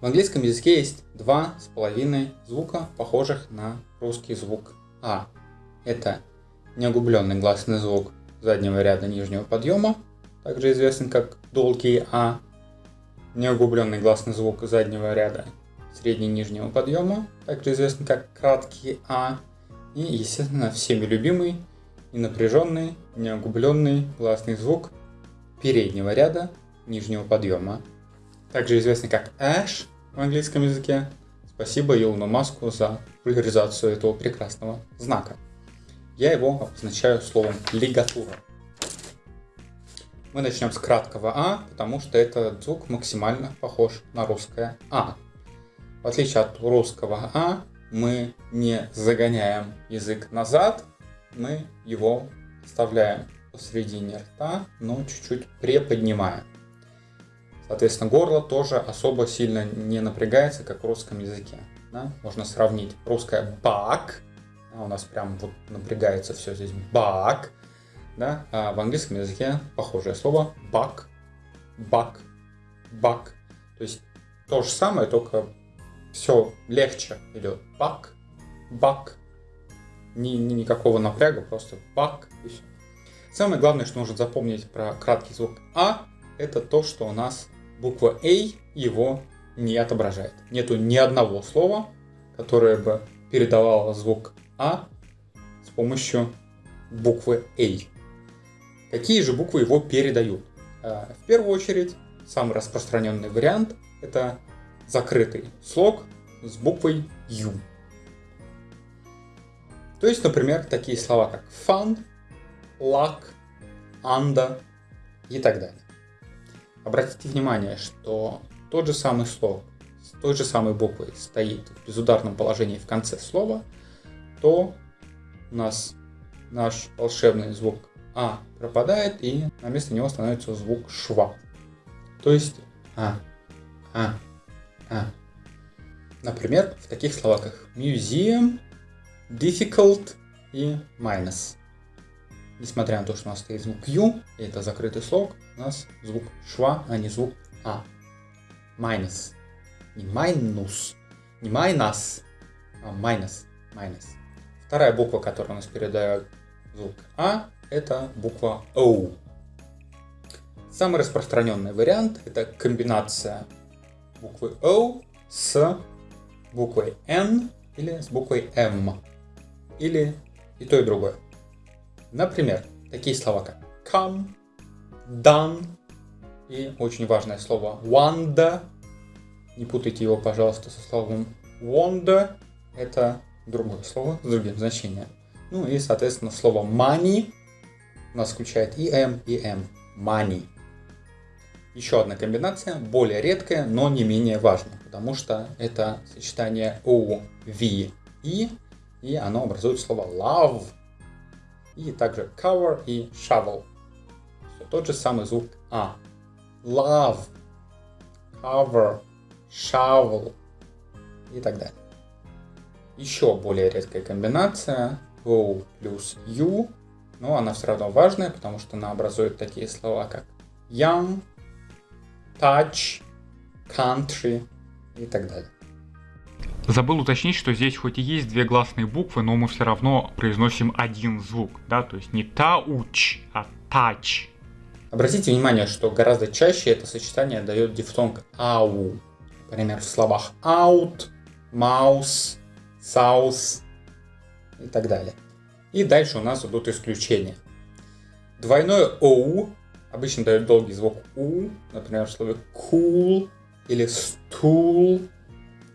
В английском языке есть два с половиной звука, похожих на русский звук А. Это неуглубленный гласный звук заднего ряда нижнего подъема, также известный как долгий А, неуглубленный гласный звук заднего ряда среднего нижнего подъема, также известный как краткий А, и, естественно, всеми любимый и напряженный, неуглубленный гласный звук переднего ряда нижнего подъема, также известный как Ash в английском языке. Спасибо Илону Маску за популяризацию этого прекрасного знака. Я его обозначаю словом лигатура. Мы начнем с краткого А, потому что этот звук максимально похож на русское А. В отличие от русского А, мы не загоняем язык назад, мы его вставляем посередине рта, но чуть-чуть приподнимаем. Соответственно, горло тоже особо сильно не напрягается, как в русском языке. Да? Можно сравнить русское «бак», а у нас прям вот напрягается все здесь «бак», да? а в английском языке похожее слово «бак», «бак», «бак». То есть то же самое, только все легче идет. «Бак», «бак», ни, ни, никакого напряга, просто «бак» и. Самое главное, что нужно запомнить про краткий звук «а», это то, что у нас буква A его не отображает. Нету ни одного слова, которое бы передавало звук А с помощью буквы A. Какие же буквы его передают? А, в первую очередь, самый распространенный вариант – это закрытый слог с буквой U. То есть, например, такие слова как fun, luck, under и так далее. Обратите внимание, что тот же самый слог с той же самой буквой стоит в безударном положении в конце слова, то у нас наш волшебный звук А пропадает, и на место него становится звук шва. То есть А, А, А. Например, в таких словах как museum, difficult и minus. Несмотря на то, что у нас стоит звук Ю, и это закрытый слог, у нас звук шва, а не звук А. Minus. Не майнус, не майнас, а minus. Minus. Вторая буква, которая у нас передает звук А, это буква О. Самый распространенный вариант это комбинация буквы О с буквой N или с буквой М. Или и то, и другое. Например, такие слова как come, done и очень важное слово wonder. Не путайте его, пожалуйста, со словом wonder. Это другое слово с другим значением. Ну и, соответственно, слово money у нас включает и m, и m. Money. Еще одна комбинация, более редкая, но не менее важная, потому что это сочетание O, V, E, и оно образует слово love и также cover и shovel. Все тот же самый звук А. Love, cover, shovel и так далее. Еще более редкая комбинация O плюс U, но она все равно важная, потому что она образует такие слова, как young, touch, country и так далее. Забыл уточнить, что здесь хоть и есть две гласные буквы, но мы все равно произносим один звук, да, то есть не тауч, а тач. Обратите внимание, что гораздо чаще это сочетание дает дифтонг ау. Например, в словах out, mouse, south и так далее. И дальше у нас идут исключения. Двойное оу обычно дает долгий звук у, например, в слове cool или stool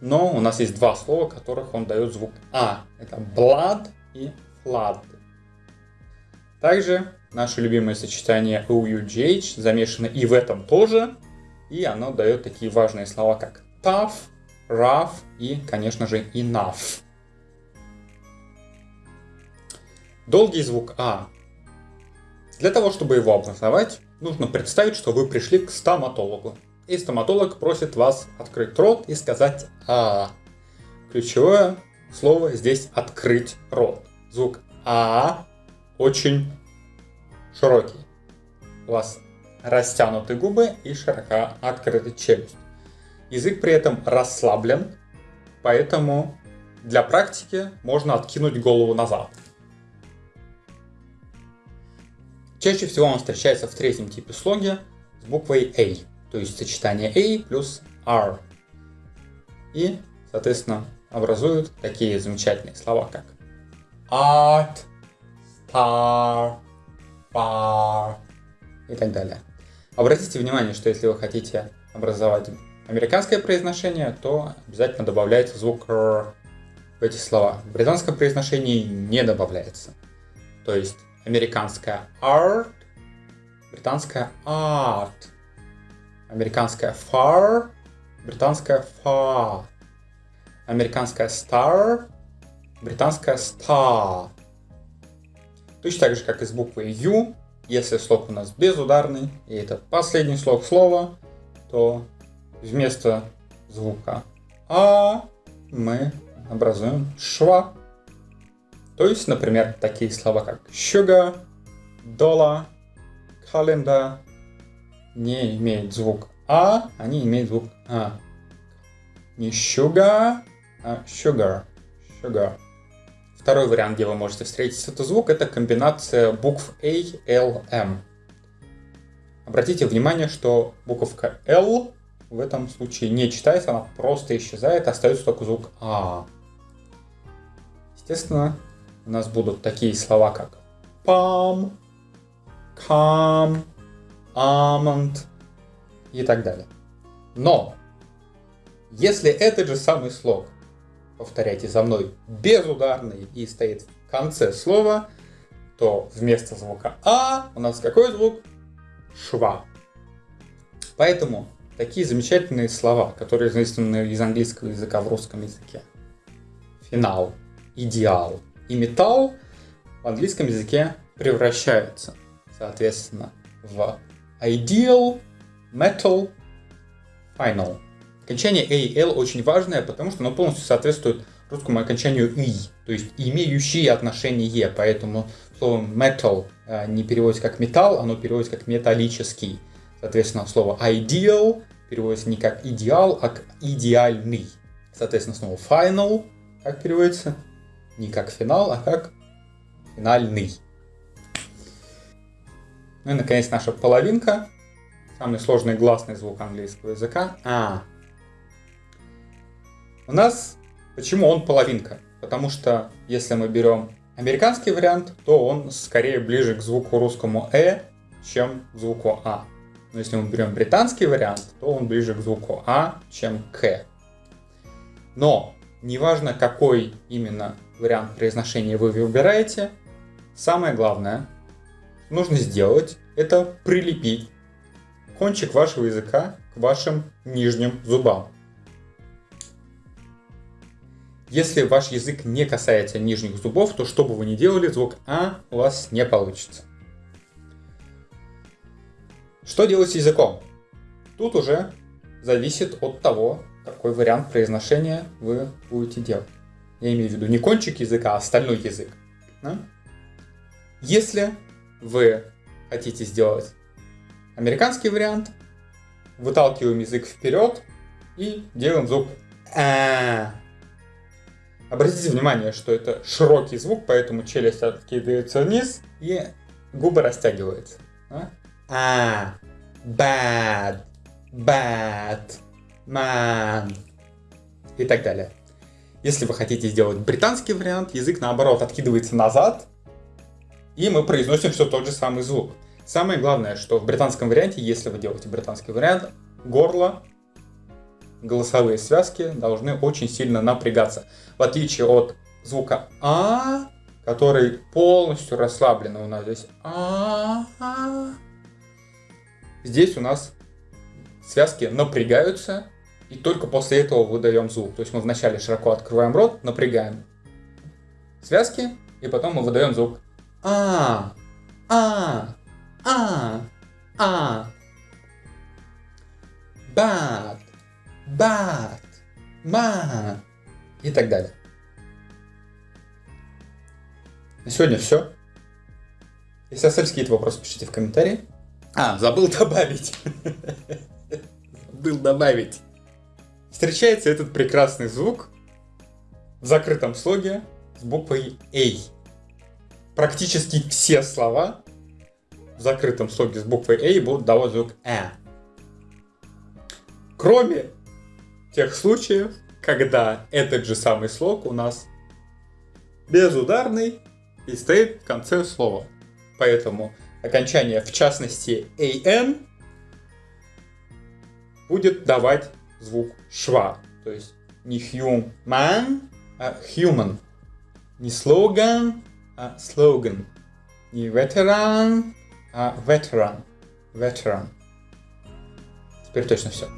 но у нас есть два слова, которых он дает звук А. Это blood и flood. Также наше любимое сочетание OUGH замешано и в этом тоже. И оно дает такие важные слова, как tough, rough и, конечно же, enough. Долгий звук А. Для того, чтобы его обосновать, нужно представить, что вы пришли к стоматологу и стоматолог просит вас открыть рот и сказать «а». Ключевое слово здесь «открыть рот». Звук «а» очень широкий. У вас растянуты губы и широко открыта челюсть. язык при этом расслаблен, поэтому для практики можно откинуть голову назад. Чаще всего он встречается в третьем типе слоги с буквой A, то есть сочетание A плюс R. И, соответственно, образуют такие замечательные слова, как art, star, bar и так далее. Обратите внимание, что если вы хотите образовать американское произношение, то обязательно добавляется звук R в эти слова. В британском произношении не добавляется. То есть американская art, британская art, американская far, британская far, американская star, британская star. Точно так же, как и с буквой U, если слог у нас безударный, и это последний слог слова, то вместо звука А мы образуем шва. То есть, например, такие слова как sugar, dollar, calendar не имеют звук А, они имеют звук А. Не sugar, а sugar. Sugar. Второй вариант, где вы можете встретить этот звук, это комбинация букв A, L, M. Обратите внимание, что буковка L в этом случае не читается, она просто исчезает, остается только звук А. Естественно, у нас будут такие слова, как palm, calm, almond и так далее. Но, если этот же самый слог, повторяйте за мной, безударный и стоит в конце слова, то вместо звука А у нас какой звук? Шва. Поэтому такие замечательные слова, которые заимствованы из английского языка в русском языке. Финал, идеал и металл в английском языке превращаются, соответственно, в ideal, metal, final. Окончание AL очень важное, потому что оно полностью соответствует русскому окончанию «и», то есть имеющие отношение, поэтому слово metal э, не переводится как металл, оно переводится как металлический. Соответственно, слово ideal переводится не как идеал, а как идеальный. Соответственно, снова final, как переводится? Не как финал, а как финальный. Ну и, наконец, наша половинка. Самый сложный гласный звук английского языка. А. У нас... Почему он половинка? Потому что, если мы берем американский вариант, то он скорее ближе к звуку русскому «э», чем к звуку «а». Но если мы берем британский вариант, то он ближе к звуку А, чем к. Но неважно, какой именно вариант произношения вы выбираете, самое главное, нужно сделать, это прилепить кончик вашего языка к вашим нижним зубам. Если ваш язык не касается нижних зубов, то что бы вы ни делали, звук А у вас не получится. Что делать с языком? Тут уже зависит от того, какой вариант произношения вы будете делать. Я имею в виду не кончик языка, а остальной язык. Да? Если вы хотите сделать американский вариант, выталкиваем язык вперед и делаем звук а. Обратите внимание, что это широкий звук, поэтому челюсть откидывается вниз и губы растягиваются. Да? А, bad, bad, man и так далее. Если вы хотите сделать британский вариант, язык наоборот откидывается назад, и мы произносим все тот же самый звук. Самое главное, что в британском варианте, если вы делаете британский вариант, горло, голосовые связки должны очень сильно напрягаться. В отличие от звука А, который полностью расслаблен у нас здесь. А, -а, Здесь у нас связки напрягаются, и только после этого выдаем звук. То есть мы вначале широко открываем рот, напрягаем связки, и потом мы выдаем звук а а а а бат бат ма и так далее. На сегодня все. Если остались какие-то вопросы, пишите в комментарии. А, забыл добавить. Забыл добавить. встречается этот прекрасный звук в закрытом слоге с буквой A. Практически все слова в закрытом слоге с буквой A будут давать звук «э». Кроме тех случаев, когда этот же самый слог у нас безударный и стоит в конце слова. Поэтому окончание, в частности, an, будет давать звук шва. То есть не human, а human. Не слоган, а слоган. Не ветеран, а veteran. Veteran. Теперь точно все.